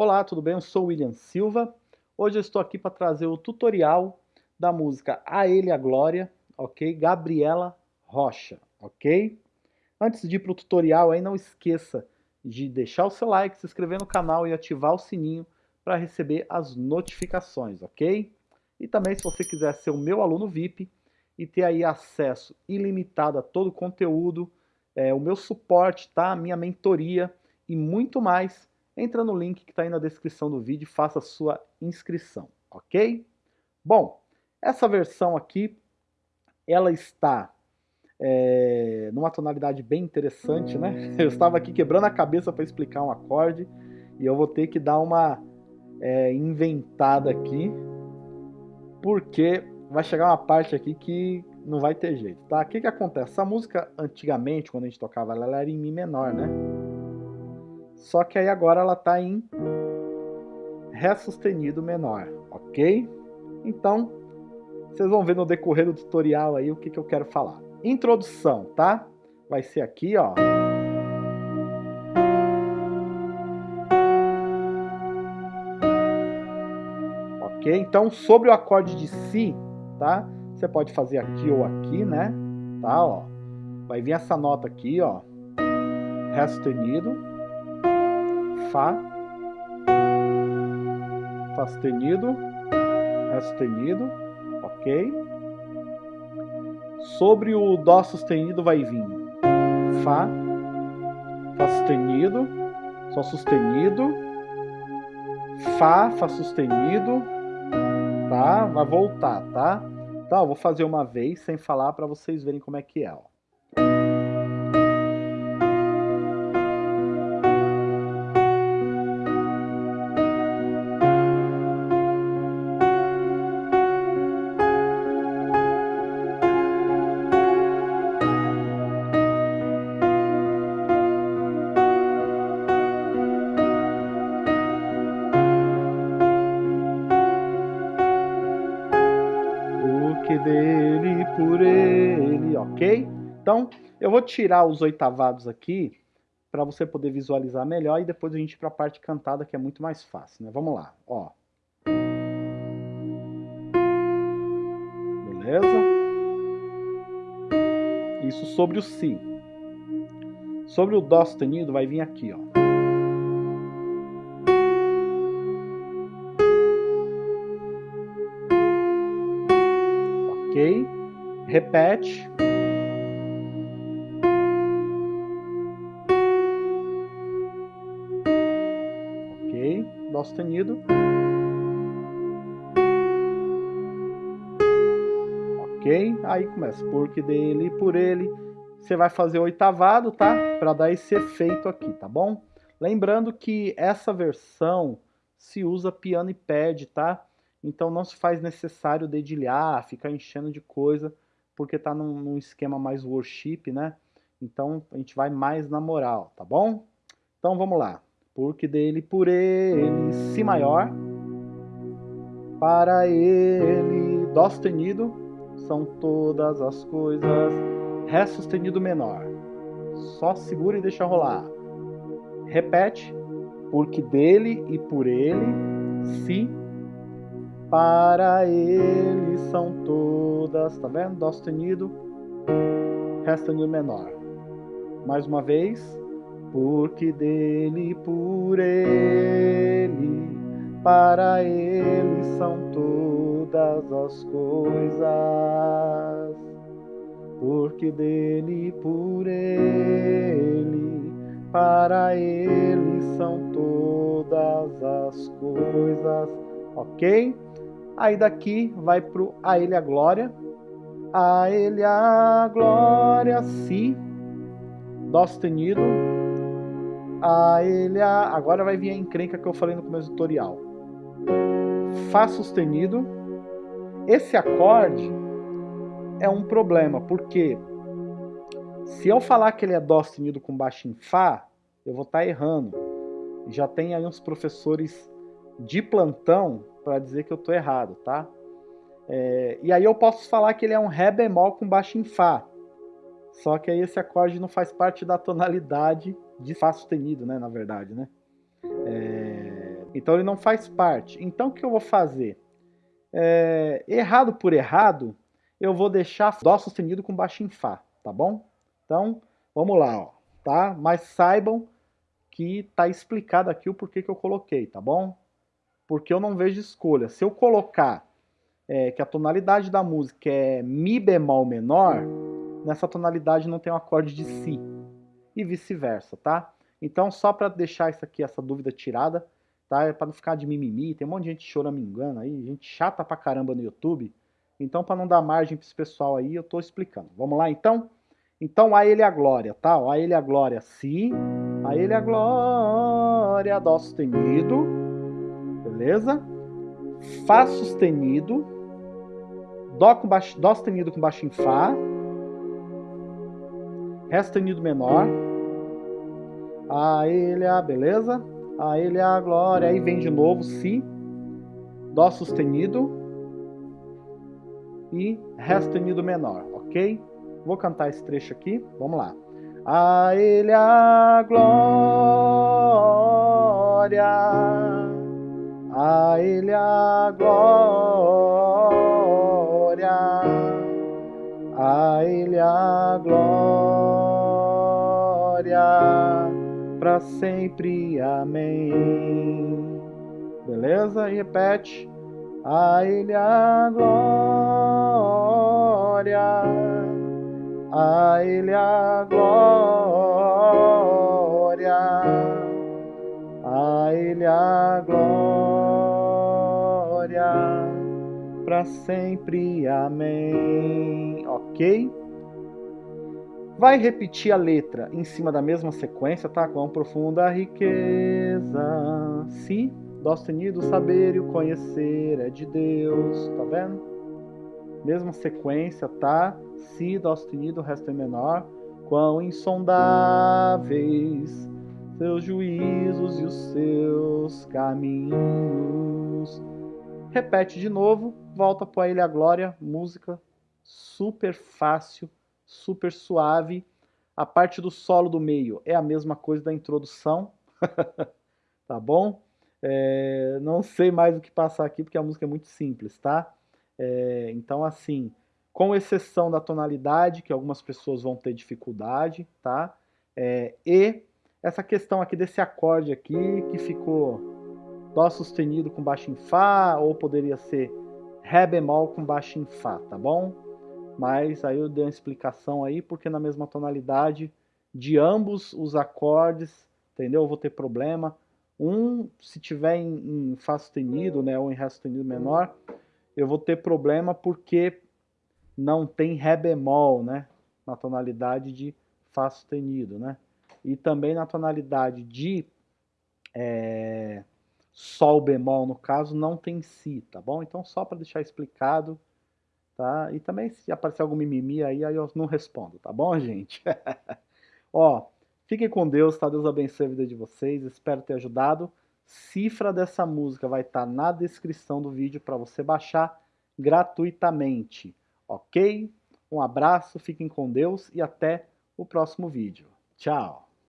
Olá, tudo bem? Eu sou William Silva. Hoje eu estou aqui para trazer o tutorial da música A Ele a Glória, ok? Gabriela Rocha, ok? Antes de ir para o tutorial aí, não esqueça de deixar o seu like, se inscrever no canal e ativar o sininho para receber as notificações, ok? E também se você quiser ser o meu aluno VIP e ter aí acesso ilimitado a todo o conteúdo, é, o meu suporte, tá? minha mentoria e muito mais, entra no link que está aí na descrição do vídeo e faça a sua inscrição, ok? Bom, essa versão aqui, ela está é, numa tonalidade bem interessante, né? Eu estava aqui quebrando a cabeça para explicar um acorde e eu vou ter que dar uma é, inventada aqui, porque vai chegar uma parte aqui que não vai ter jeito, tá? O que que acontece? Essa música, antigamente, quando a gente tocava ela, era em Mi menor, né? Só que aí agora ela tá em Ré sustenido menor, ok? Então, vocês vão ver no decorrer do tutorial aí o que que eu quero falar. Introdução, tá? Vai ser aqui, ó. Ok? Então, sobre o acorde de Si, tá? Você pode fazer aqui ou aqui, né? Tá, ó. Vai vir essa nota aqui, ó. Ré sustenido. Fá. Fá sustenido. Ré sustenido. Ok? Sobre o Dó sustenido vai vir Fá. Fá sustenido. Sol sustenido. Fá, Fá sustenido tá? Vai voltar, tá? Então, eu vou fazer uma vez sem falar para vocês verem como é que é, ó. Dele por ele, ok? Então, eu vou tirar os oitavados aqui para você poder visualizar melhor e depois a gente para a parte cantada que é muito mais fácil, né? Vamos lá, ó. Beleza? Isso sobre o Si. Sobre o Dó sustenido vai vir aqui, ó. Repete. Ok, Dó sustenido. Ok, aí começa, porque dele, por ele. Você vai fazer oitavado, tá? Para dar esse efeito aqui, tá bom? Lembrando que essa versão se usa piano e pad, tá? Então não se faz necessário dedilhar, ficar enchendo de coisa, porque está num, num, esquema mais worship, né? Então a gente vai mais na moral, tá bom? Então vamos lá. Porque dele, por ele, Si maior, para ele, Dó sustenido, são todas as coisas, Ré sustenido menor. Só segura e deixa rolar. Repete, porque dele e por ele, Si para ele são todas, tá vendo? Dó sustenido, Ré sustenido menor. Mais uma vez, porque dele, por ele, para ele são todas as coisas. Porque dele, por ele, para ele são todas as coisas. Ok? Aí daqui vai pro A Ele a Glória. A Ele a Glória, Si. Dó sustenido. A Ele a... Agora vai vir a encrenca que eu falei no começo do tutorial. Fá sustenido. Esse acorde é um problema, porque se eu falar que ele é Dó sustenido com baixo em Fá, eu vou estar tá errando. Já tem aí uns professores de plantão para dizer que eu estou errado, tá? É, e aí eu posso falar que ele é um Ré bemol com baixo em Fá. Só que aí esse acorde não faz parte da tonalidade de Fá sustenido, né? Na verdade, né? É, Então ele não faz parte. Então o que eu vou fazer? É, errado por errado, eu vou deixar Dó sustenido com baixo em Fá, tá bom? Então, vamos lá, ó, tá? Mas saibam que tá explicado aqui o porquê que eu coloquei, tá bom? Porque eu não vejo escolha. Se eu colocar é, que a tonalidade da música é Mi bemol menor, nessa tonalidade não tem um acorde de Si. E vice-versa, tá? Então, só para deixar isso aqui, essa dúvida tirada, tá? É para não ficar de mimimi, tem um monte de gente choramingando aí, gente chata pra caramba no YouTube. Então, para não dar margem para esse pessoal aí, eu estou explicando. Vamos lá, então? Então, a ele a glória, tá? A ele a glória, si. A ele a glória, dó sustenido. Beleza? Fá sustenido. Dó, com baixo, dó sustenido com baixo em Fá. Ré sustenido menor. A ele a, beleza? A ele a glória. Aí vem de novo, si. Dó sustenido e Ré sustenido menor, ok? Vou cantar esse trecho aqui, vamos lá. A Ele a glória, a Ele a glória, a Ele a glória, para sempre, amém. Beleza? E repete. A Ele a glória, a Ele a glória, a Ele a glória, para sempre, amém. Ok? Vai repetir a letra em cima da mesma sequência, tá? Com profunda riqueza. Si Dó sustenido, saber e o conhecer é de Deus, tá vendo? Mesma sequência, tá? Si, Dó sustenido, o resto é menor. Quão insondáveis seus juízos e os seus caminhos. Repete de novo, volta para a glória, música super fácil, super suave. A parte do solo do meio é a mesma coisa da introdução, tá bom? É, não sei mais o que passar aqui porque a música é muito simples, tá? É, então, assim, com exceção da tonalidade, que algumas pessoas vão ter dificuldade, tá? É, e essa questão aqui desse acorde aqui, que ficou Dó sustenido com baixo em Fá, ou poderia ser Ré bemol com baixo em Fá, tá bom? Mas aí eu dei uma explicação aí, porque na mesma tonalidade de ambos os acordes, entendeu? Eu vou ter problema. Um, se tiver em, em Fá sustenido, né, ou em Ré sustenido menor, eu vou ter problema porque não tem Ré bemol, né, na tonalidade de Fá sustenido, né. E também na tonalidade de é, Sol bemol, no caso, não tem Si, tá bom? Então, só para deixar explicado, tá? E também, se aparecer algum mimimi aí, aí eu não respondo, tá bom, gente? Ó, Fiquem com Deus, tá? Deus abençoe a vida de vocês, espero ter ajudado. Cifra dessa música vai estar tá na descrição do vídeo para você baixar gratuitamente, ok? Um abraço, fiquem com Deus e até o próximo vídeo. Tchau!